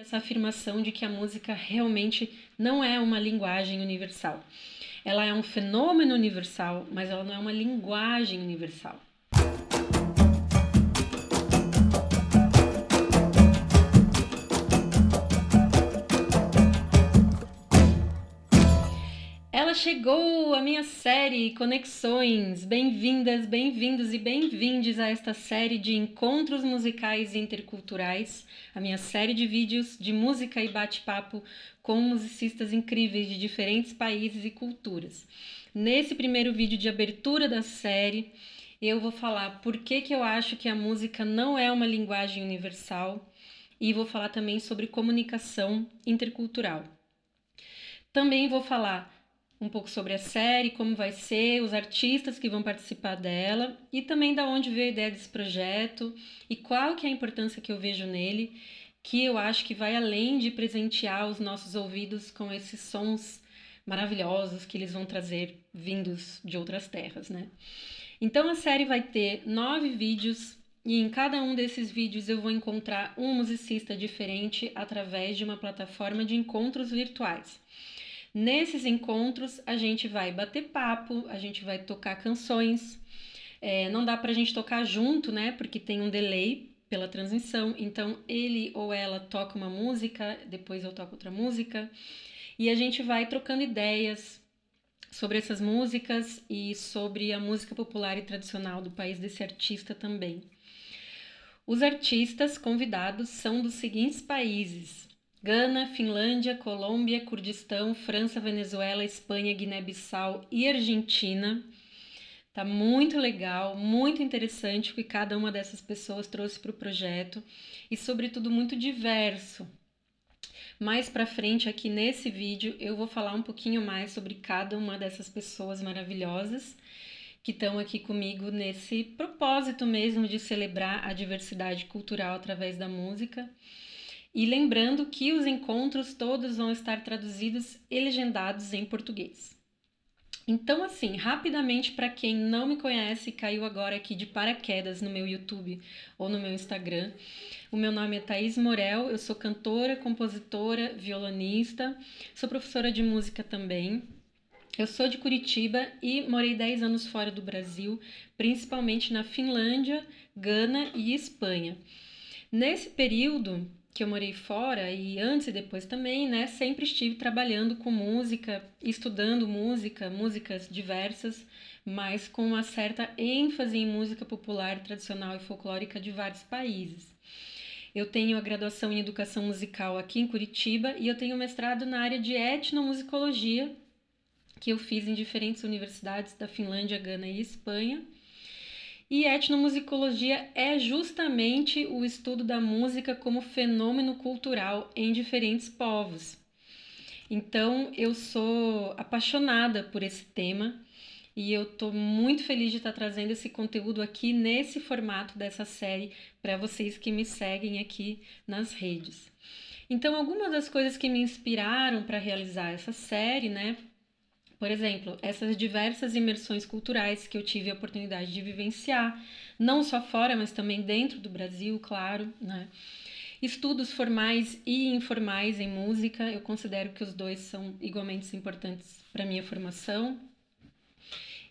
essa afirmação de que a música realmente não é uma linguagem universal. Ela é um fenômeno universal, mas ela não é uma linguagem universal. Chegou, a minha série Conexões. Bem-vindas, bem-vindos e bem-vindes a esta série de encontros musicais interculturais, a minha série de vídeos de música e bate-papo com musicistas incríveis de diferentes países e culturas. Nesse primeiro vídeo de abertura da série, eu vou falar por que, que eu acho que a música não é uma linguagem universal e vou falar também sobre comunicação intercultural. Também vou falar um pouco sobre a série, como vai ser, os artistas que vão participar dela e também da onde veio a ideia desse projeto e qual que é a importância que eu vejo nele, que eu acho que vai além de presentear os nossos ouvidos com esses sons maravilhosos que eles vão trazer vindos de outras terras, né? Então a série vai ter nove vídeos e em cada um desses vídeos eu vou encontrar um musicista diferente através de uma plataforma de encontros virtuais. Nesses encontros, a gente vai bater papo, a gente vai tocar canções. É, não dá para a gente tocar junto, né? Porque tem um delay pela transmissão. Então, ele ou ela toca uma música, depois eu toco outra música. E a gente vai trocando ideias sobre essas músicas e sobre a música popular e tradicional do país desse artista também. Os artistas convidados são dos seguintes países: Gana, Finlândia, Colômbia, Kurdistão, França, Venezuela, Espanha, Guiné-Bissau e Argentina. Tá muito legal, muito interessante o que cada uma dessas pessoas trouxe para o projeto e, sobretudo, muito diverso. Mais para frente, aqui nesse vídeo, eu vou falar um pouquinho mais sobre cada uma dessas pessoas maravilhosas que estão aqui comigo nesse propósito mesmo de celebrar a diversidade cultural através da música e lembrando que os encontros todos vão estar traduzidos e legendados em português. Então, assim, rapidamente, para quem não me conhece caiu agora aqui de paraquedas no meu YouTube ou no meu Instagram, o meu nome é Thaís Morel, eu sou cantora, compositora, violonista, sou professora de música também. Eu sou de Curitiba e morei 10 anos fora do Brasil, principalmente na Finlândia, Gana e Espanha. Nesse período, que eu morei fora e antes e depois também, né, sempre estive trabalhando com música, estudando música, músicas diversas, mas com uma certa ênfase em música popular, tradicional e folclórica de vários países. Eu tenho a graduação em educação musical aqui em Curitiba e eu tenho mestrado na área de etnomusicologia, que eu fiz em diferentes universidades da Finlândia, Gana e Espanha. E etnomusicologia é justamente o estudo da música como fenômeno cultural em diferentes povos. Então, eu sou apaixonada por esse tema e eu estou muito feliz de estar trazendo esse conteúdo aqui nesse formato dessa série para vocês que me seguem aqui nas redes. Então, algumas das coisas que me inspiraram para realizar essa série, né, por exemplo, essas diversas imersões culturais que eu tive a oportunidade de vivenciar, não só fora, mas também dentro do Brasil, claro, né? Estudos formais e informais em música, eu considero que os dois são igualmente importantes para minha formação.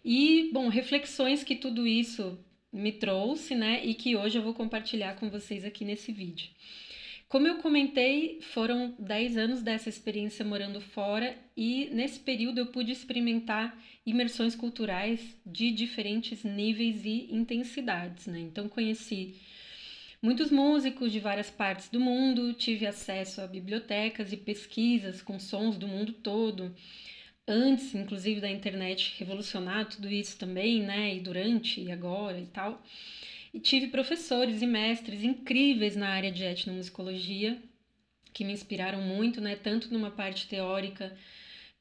E, bom, reflexões que tudo isso me trouxe, né, e que hoje eu vou compartilhar com vocês aqui nesse vídeo. Como eu comentei, foram 10 anos dessa experiência morando fora e nesse período eu pude experimentar imersões culturais de diferentes níveis e intensidades, né? Então conheci muitos músicos de várias partes do mundo, tive acesso a bibliotecas e pesquisas com sons do mundo todo, antes inclusive da internet revolucionar tudo isso também, né? E durante e agora e tal. E tive professores e mestres incríveis na área de etnomusicologia, que me inspiraram muito, né, tanto numa parte teórica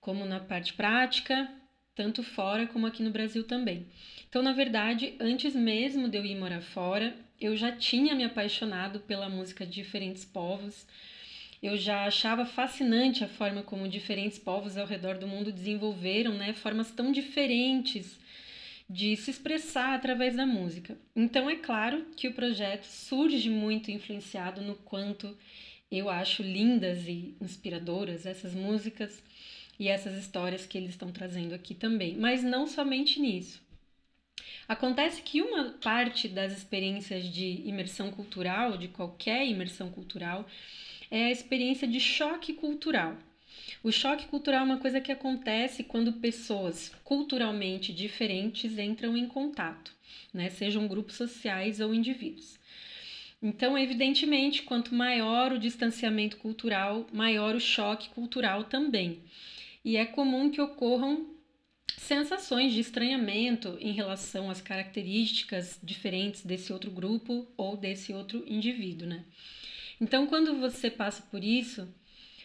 como na parte prática, tanto fora como aqui no Brasil também. Então, na verdade, antes mesmo de eu ir morar fora, eu já tinha me apaixonado pela música de diferentes povos. Eu já achava fascinante a forma como diferentes povos ao redor do mundo desenvolveram, né, formas tão diferentes de se expressar através da música. Então é claro que o projeto surge muito influenciado no quanto Eu acho lindas e inspiradoras essas músicas e essas histórias que eles estão trazendo aqui também, mas não somente nisso. Acontece que uma parte das experiências de imersão cultural, de qualquer imersão cultural, é a experiência de choque cultural. O choque cultural é uma coisa que acontece quando pessoas culturalmente diferentes entram em contato, né? sejam grupos sociais ou indivíduos. Então, evidentemente, quanto maior o distanciamento cultural, maior o choque cultural também. E é comum que ocorram sensações de estranhamento em relação às características diferentes desse outro grupo ou desse outro indivíduo, né? Então, quando você passa por isso,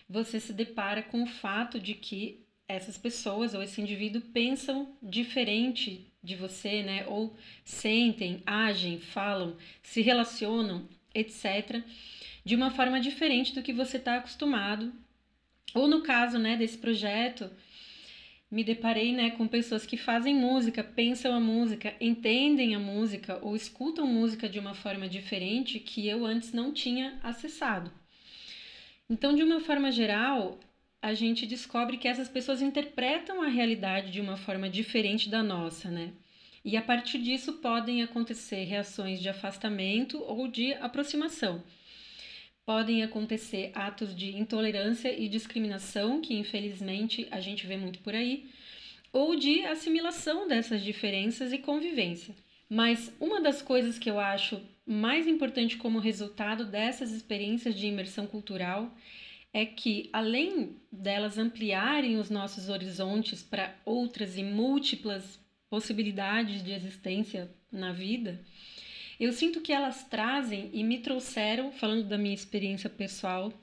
você se depara com o fato de que essas pessoas ou esse indivíduo pensam diferente de você, né? Ou sentem, agem, falam, se relacionam, etc., de uma forma diferente do que você está acostumado. Ou no caso, né, desse projeto, me deparei né, com pessoas que fazem música, pensam a música, entendem a música ou escutam música de uma forma diferente que eu antes não tinha acessado. Então, de uma forma geral, a gente descobre que essas pessoas interpretam a realidade de uma forma diferente da nossa, né? E a partir disso podem acontecer reações de afastamento ou de aproximação podem acontecer atos de intolerância e discriminação, que infelizmente a gente vê muito por aí, ou de assimilação dessas diferenças e convivência. Mas uma das coisas que eu acho mais importante como resultado dessas experiências de imersão cultural é que, além delas ampliarem os nossos horizontes para outras e múltiplas possibilidades de existência na vida, eu sinto que elas trazem e me trouxeram, falando da minha experiência pessoal,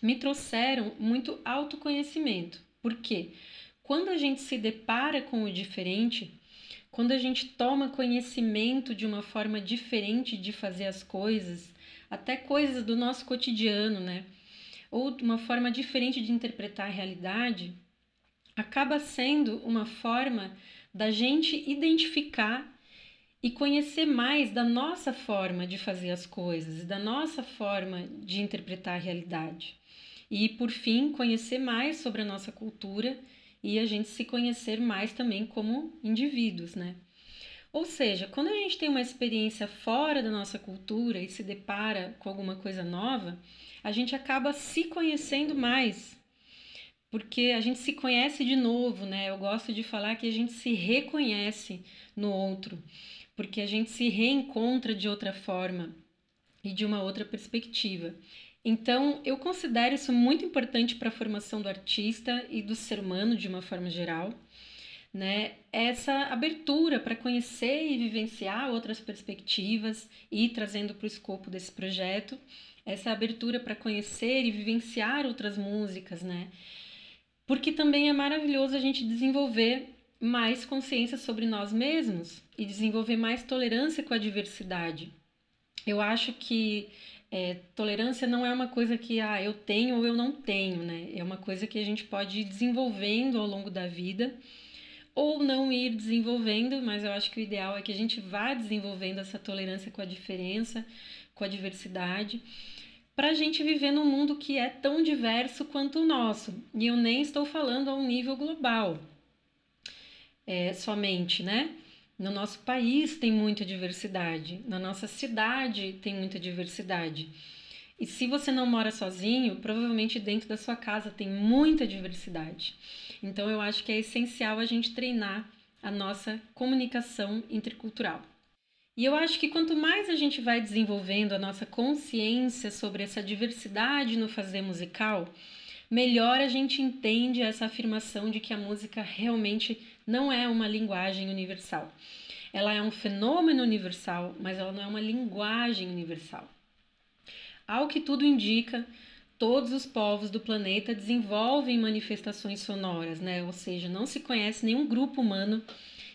me trouxeram muito autoconhecimento. Por quê? Quando a gente se depara com o diferente, quando a gente toma conhecimento de uma forma diferente de fazer as coisas, até coisas do nosso cotidiano, né? Ou uma forma diferente de interpretar a realidade, acaba sendo uma forma da gente identificar e conhecer mais da nossa forma de fazer as coisas, da nossa forma de interpretar a realidade. E, por fim, conhecer mais sobre a nossa cultura e a gente se conhecer mais também como indivíduos, né? Ou seja, quando a gente tem uma experiência fora da nossa cultura e se depara com alguma coisa nova, a gente acaba se conhecendo mais, porque a gente se conhece de novo, né? Eu gosto de falar que a gente se reconhece no outro porque a gente se reencontra de outra forma e de uma outra perspectiva. Então, eu considero isso muito importante para a formação do artista e do ser humano de uma forma geral, né? Essa abertura para conhecer e vivenciar outras perspectivas e trazendo para o escopo desse projeto, essa abertura para conhecer e vivenciar outras músicas, né? Porque também é maravilhoso a gente desenvolver mais consciência sobre nós mesmos e desenvolver mais tolerância com a diversidade. Eu acho que é, tolerância não é uma coisa que ah, eu tenho ou eu não tenho, né? É uma coisa que a gente pode ir desenvolvendo ao longo da vida ou não ir desenvolvendo, mas eu acho que o ideal é que a gente vá desenvolvendo essa tolerância com a diferença, com a diversidade, para a gente viver num mundo que é tão diverso quanto o nosso. E eu nem estou falando a um nível global é, somente, né? No nosso país tem muita diversidade, na nossa cidade tem muita diversidade. E se você não mora sozinho, provavelmente dentro da sua casa tem muita diversidade. Então eu acho que é essencial a gente treinar a nossa comunicação intercultural. E eu acho que quanto mais a gente vai desenvolvendo a nossa consciência sobre essa diversidade no fazer musical, melhor a gente entende essa afirmação de que a música realmente não é uma linguagem universal. Ela é um fenômeno universal, mas ela não é uma linguagem universal. Ao que tudo indica, todos os povos do planeta desenvolvem manifestações sonoras, né? Ou seja, não se conhece nenhum grupo humano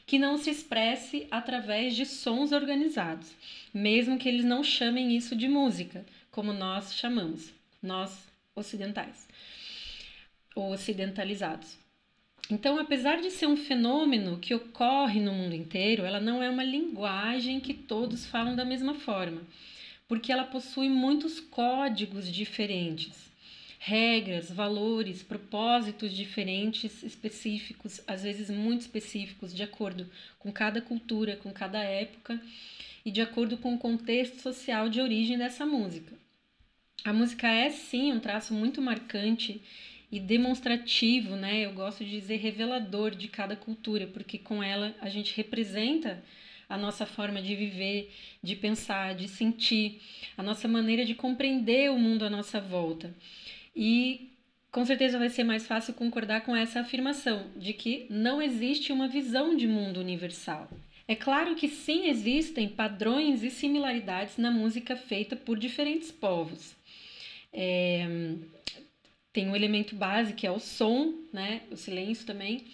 que não se expresse através de sons organizados, mesmo que eles não chamem isso de música, como nós chamamos, nós ocidentais ou ocidentalizados. Então, apesar de ser um fenômeno que ocorre no mundo inteiro, ela não é uma linguagem que todos falam da mesma forma. porque ela possui muitos códigos diferentes, regras, valores, propósitos diferentes, específicos, às vezes muito específicos, de acordo com cada cultura, com cada época e de acordo com o contexto social de origem dessa música. A música é sim um traço muito marcante e demonstrativo, né? Eu gosto de dizer revelador de cada cultura, porque com ela a gente representa a nossa forma de viver, de pensar, de sentir, a nossa maneira de compreender o mundo à nossa volta. E com certeza vai ser mais fácil concordar com essa afirmação de que não existe uma visão de mundo universal. É claro que sim existem padrões e similaridades na música feita por diferentes povos. É, tem um elemento base que é o som, né? O silêncio também.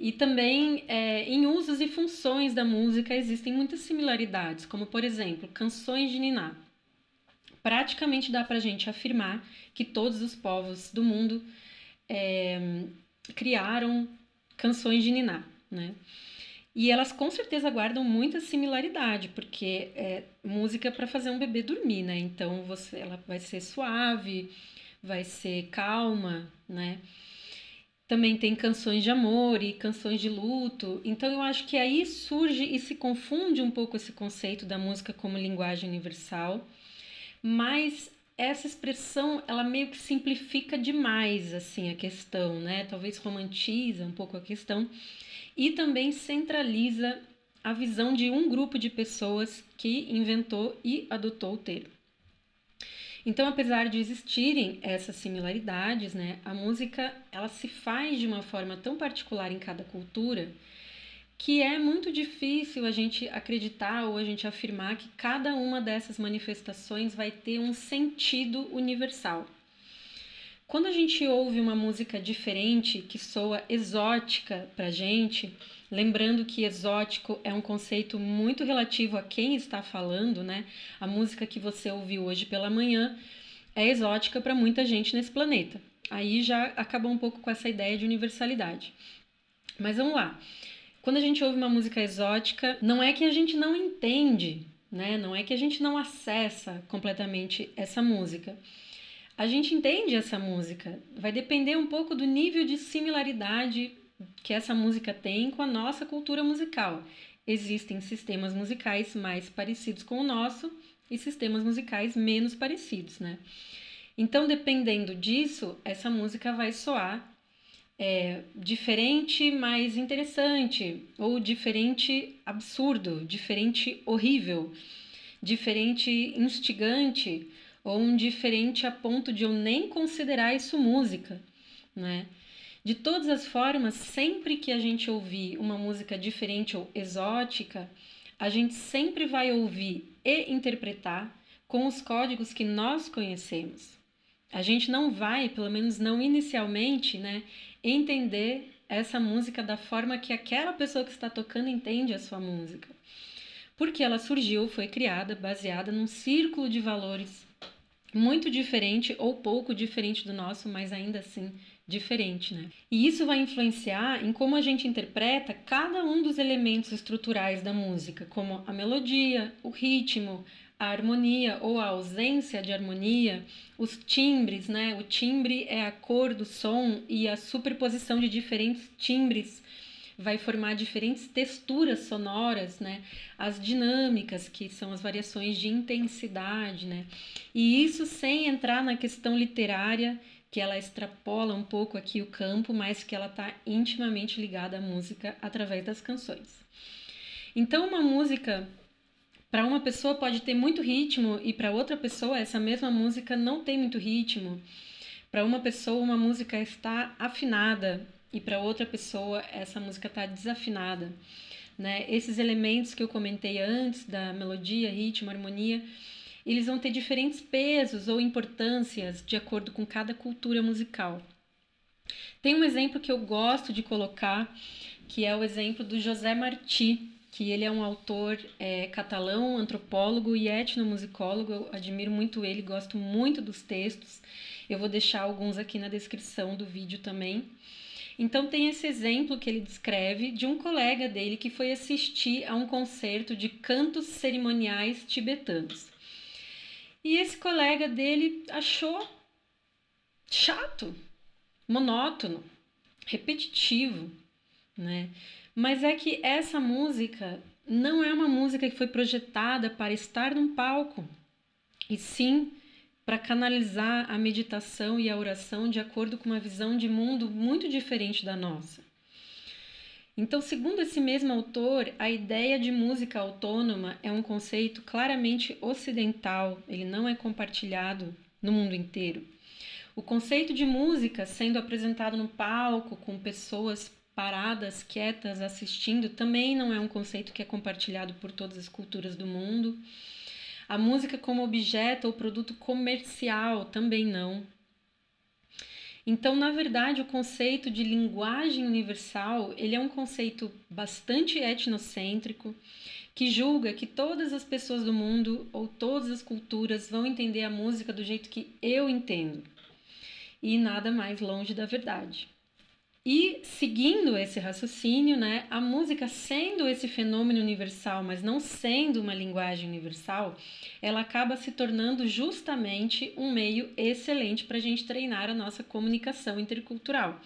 E também é, em usos e funções da música existem muitas similaridades, como por exemplo, canções de Niná. Praticamente dá para a gente afirmar que todos os povos do mundo é, criaram canções de Niná, né? E elas com certeza guardam muita similaridade, porque é música para fazer um bebê dormir, né? Então você, ela vai ser suave, vai ser calma, né? Também tem canções de amor e canções de luto. Então eu acho que aí surge e se confunde um pouco esse conceito da música como linguagem universal, mas essa expressão ela meio que simplifica demais assim a questão, né? Talvez romantiza um pouco a questão e também centraliza a visão de um grupo de pessoas que inventou e adotou o termo. Então, apesar de existirem essas similaridades, né, a música ela se faz de uma forma tão particular em cada cultura que é muito difícil a gente acreditar ou a gente afirmar que cada uma dessas manifestações vai ter um sentido universal. Quando a gente ouve uma música diferente, que soa exótica para gente, lembrando que exótico é um conceito muito relativo a quem está falando, né? A música que você ouviu hoje pela manhã é exótica para muita gente nesse planeta. Aí já acabou um pouco com essa ideia de universalidade. Mas vamos lá. Quando a gente ouve uma música exótica, não é que a gente não entende, né? Não é que a gente não acessa completamente essa música a gente entende essa música. Vai depender um pouco do nível de similaridade que essa música tem com a nossa cultura musical. Existem sistemas musicais mais parecidos com o nosso e sistemas musicais menos parecidos, né? Então, dependendo disso, essa música vai soar é, diferente, mas interessante, ou diferente, absurdo, diferente, horrível, diferente, instigante ou um diferente a ponto de eu nem considerar isso música, né? De todas as formas, sempre que a gente ouvir uma música diferente ou exótica, a gente sempre vai ouvir e interpretar com os códigos que nós conhecemos. A gente não vai, pelo menos não inicialmente, né, entender essa música da forma que aquela pessoa que está tocando entende a sua música. Porque ela surgiu, foi criada baseada num círculo de valores muito diferente ou pouco diferente do nosso, mas ainda assim diferente, né? E isso vai influenciar em como a gente interpreta cada um dos elementos estruturais da música, como a melodia, o ritmo, a harmonia ou a ausência de harmonia, os timbres, né? O timbre é a cor do som e a superposição de diferentes timbres vai formar diferentes texturas sonoras, né? As dinâmicas, que são as variações de intensidade, né? E isso sem entrar na questão literária, que ela extrapola um pouco aqui o campo, mas que ela está intimamente ligada à música através das canções. Então, uma música para uma pessoa pode ter muito ritmo e para outra pessoa essa mesma música não tem muito ritmo. Para uma pessoa uma música está afinada e para outra pessoa essa música está desafinada. Né? Esses elementos que eu comentei antes, da melodia, ritmo, harmonia, eles vão ter diferentes pesos ou importâncias de acordo com cada cultura musical. Tem um exemplo que eu gosto de colocar, que é o exemplo do José Martí, que ele é um autor é, catalão, antropólogo e etnomusicólogo. Eu admiro muito ele, gosto muito dos textos. Eu vou deixar alguns aqui na descrição do vídeo também. Então tem esse exemplo que ele descreve de um colega dele que foi assistir a um concerto de cantos cerimoniais tibetanos. E esse colega dele achou chato, monótono, repetitivo, né? Mas é que essa música não é uma música que foi projetada para estar num palco, e sim para canalizar a meditação e a oração de acordo com uma visão de mundo muito diferente da nossa. Então, segundo esse mesmo autor, a ideia de música autônoma é um conceito claramente ocidental, ele não é compartilhado no mundo inteiro. O conceito de música sendo apresentado no palco com pessoas paradas, quietas, assistindo, também não é um conceito que é compartilhado por todas as culturas do mundo. A música como objeto ou produto comercial também não. Então, na verdade, o conceito de linguagem universal, ele é um conceito bastante etnocêntrico, que julga que todas as pessoas do mundo ou todas as culturas vão entender a música do jeito que eu entendo. E nada mais longe da verdade. E seguindo esse raciocínio, né, a música sendo esse fenômeno universal, mas não sendo uma linguagem universal, ela acaba se tornando justamente um meio excelente para a gente treinar a nossa comunicação intercultural.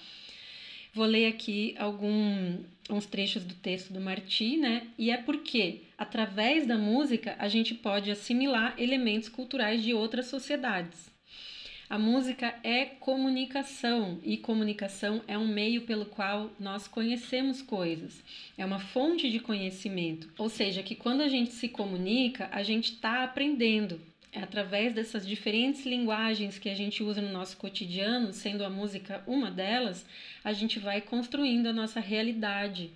Vou ler aqui alguns trechos do texto do Marti, né? E é porque, através da música, a gente pode assimilar elementos culturais de outras sociedades. A música é comunicação e comunicação é um meio pelo qual nós conhecemos coisas. É uma fonte de conhecimento. Ou seja, que quando a gente se comunica, a gente está aprendendo. É através dessas diferentes linguagens que a gente usa no nosso cotidiano, sendo a música uma delas, a gente vai construindo a nossa realidade,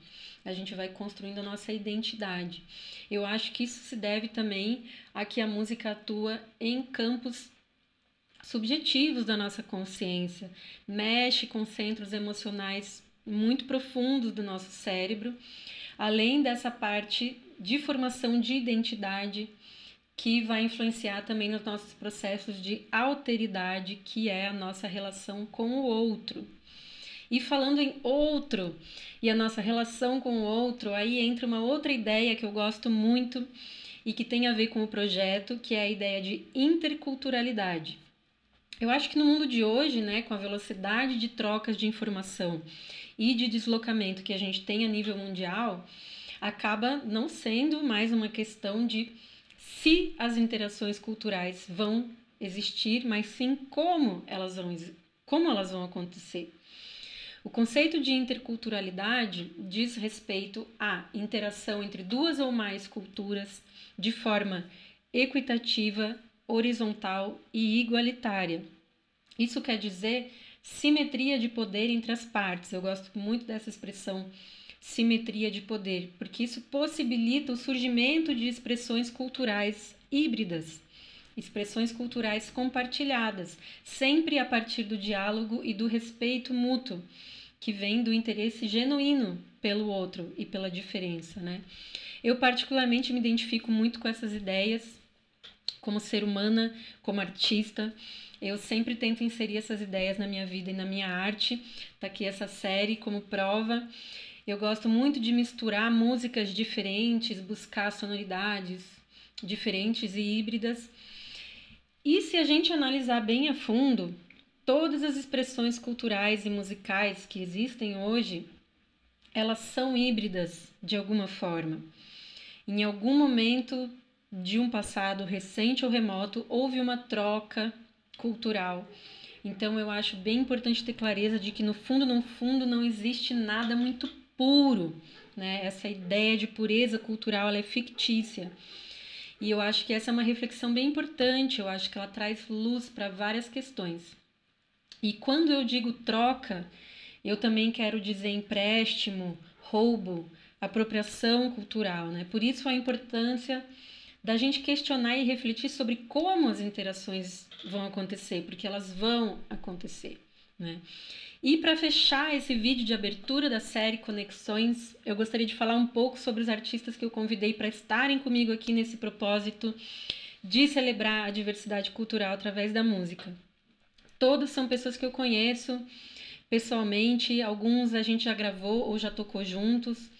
a gente vai construindo a nossa identidade. Eu acho que isso se deve também a que a música atua em campos subjetivos da nossa consciência, mexe com centros emocionais muito profundos do nosso cérebro, além dessa parte de formação de identidade que vai influenciar também nos nossos processos de alteridade, que é a nossa relação com o outro. E falando em outro e a nossa relação com o outro, aí entra uma outra ideia que eu gosto muito e que tem a ver com o projeto, que é a ideia de interculturalidade. Eu acho que no mundo de hoje, né, com a velocidade de trocas de informação e de deslocamento que a gente tem a nível mundial, acaba não sendo mais uma questão de se as interações culturais vão existir, mas sim como elas vão, como elas vão acontecer. O conceito de interculturalidade diz respeito à interação entre duas ou mais culturas de forma equitativa horizontal e igualitária. Isso quer dizer simetria de poder entre as partes. Eu gosto muito dessa expressão simetria de poder, porque isso possibilita o surgimento de expressões culturais híbridas, expressões culturais compartilhadas, sempre a partir do diálogo e do respeito mútuo, que vem do interesse genuíno pelo outro e pela diferença, né? Eu particularmente me identifico muito com essas ideias como ser humana, como artista. Eu sempre tento inserir essas ideias na minha vida e na minha arte. Tá aqui essa série como prova. Eu gosto muito de misturar músicas diferentes, buscar sonoridades diferentes e híbridas. E se a gente analisar bem a fundo, todas as expressões culturais e musicais que existem hoje, elas são híbridas de alguma forma. Em algum momento de um passado recente ou remoto, houve uma troca cultural. Então eu acho bem importante ter clareza de que no fundo, no fundo, não existe nada muito puro, né? Essa ideia de pureza cultural ela é fictícia. E eu acho que essa é uma reflexão bem importante, eu acho que ela traz luz para várias questões. E quando eu digo troca, eu também quero dizer empréstimo, roubo, apropriação cultural, né? Por isso a importância da gente questionar e refletir sobre como as interações vão acontecer, porque elas vão acontecer, né? E para fechar esse vídeo de abertura da série Conexões, eu gostaria de falar um pouco sobre os artistas que eu convidei para estarem comigo aqui nesse propósito de celebrar a diversidade cultural através da música. Todos são pessoas que eu conheço pessoalmente, alguns a gente já gravou ou já tocou juntos,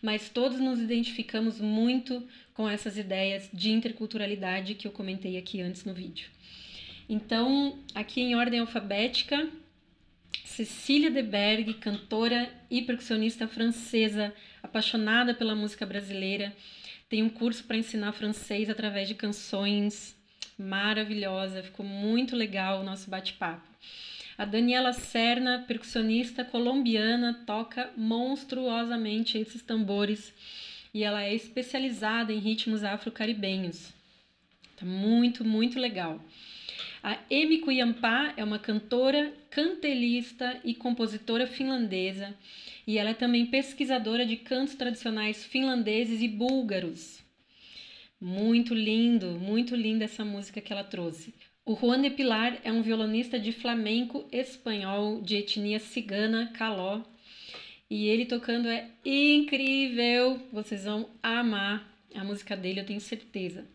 mas todos nos identificamos muito com essas ideias de interculturalidade que eu comentei aqui antes no vídeo. Então, aqui em ordem alfabética, Cecília de Berg, cantora e percussionista francesa, apaixonada pela música brasileira, tem um curso para ensinar francês através de canções maravilhosa, ficou muito legal o nosso bate-papo. A Daniela Serna, percussionista colombiana, toca monstruosamente esses tambores e ela é especializada em ritmos afro-caribenhos. Tá muito, muito legal. A Emi Kuyampa é uma cantora, cantelista e compositora finlandesa, e ela é também pesquisadora de cantos tradicionais finlandeses e búlgaros. Muito lindo, muito linda essa música que ela trouxe. O Juan de Pilar é um violonista de flamenco espanhol de etnia cigana caló. E ele tocando é incrível. Vocês vão amar a música dele, eu tenho certeza.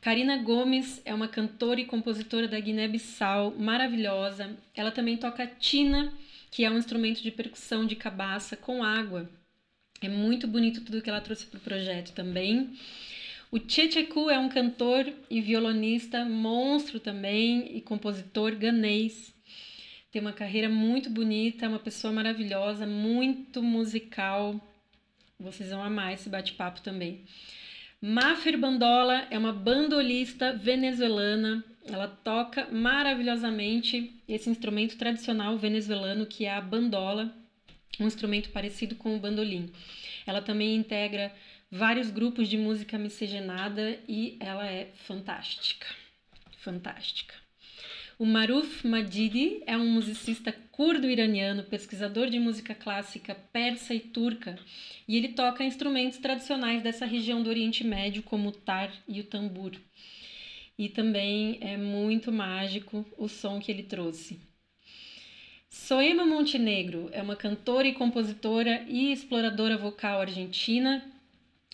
Karina Gomes é uma cantora e compositora da Guiné-Bissau, maravilhosa. Ela também toca tina, que é um instrumento de percussão de cabaça com água. É muito bonito tudo que ela trouxe para o projeto também. O Checheku é um cantor e violonista monstro também e compositor ganês. Tem uma carreira muito bonita, é uma pessoa maravilhosa, muito musical. Vocês vão amar esse bate-papo também. Mafer Bandola é uma bandolista venezuelana. Ela toca maravilhosamente esse instrumento tradicional venezuelano que é a bandola, um instrumento parecido com o bandolim. Ela também integra vários grupos de música miscigenada e ela é fantástica. Fantástica. O Maruf Madidi é um musicista curdo-iraniano, pesquisador de música clássica persa e turca, e ele toca instrumentos tradicionais dessa região do Oriente Médio, como o tar e o tambor. E também é muito mágico o som que ele trouxe. Soema Montenegro é uma cantora e compositora e exploradora vocal argentina.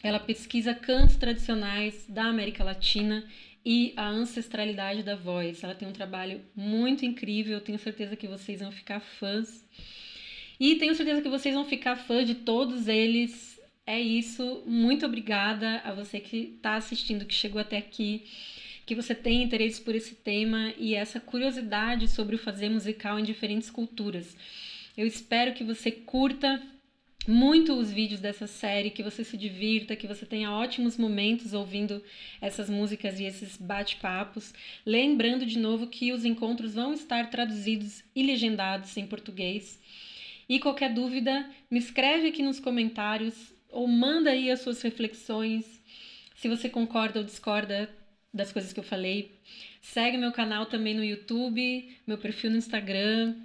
Ela pesquisa cantos tradicionais da América Latina e a ancestralidade da voz. Ela tem um trabalho muito incrível, tenho certeza que vocês vão ficar fãs. E tenho certeza que vocês vão ficar fãs de todos eles. É isso. Muito obrigada a você que está assistindo, que chegou até aqui, que você tem interesse por esse tema e essa curiosidade sobre o fazer musical em diferentes culturas. Eu espero que você curta muito os vídeos dessa série, que você se divirta, que você tenha ótimos momentos ouvindo essas músicas e esses bate-papos. Lembrando de novo que os encontros vão estar traduzidos e legendados em português. E qualquer dúvida, me escreve aqui nos comentários ou manda aí as suas reflexões. Se você concorda ou discorda das coisas que eu falei, segue meu canal também no YouTube, meu perfil no Instagram.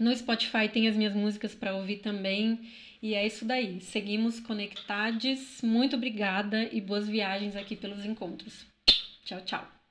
No Spotify tem as minhas músicas para ouvir também. E é isso daí. Seguimos conectados. Muito obrigada e boas viagens aqui pelos encontros. Tchau, tchau.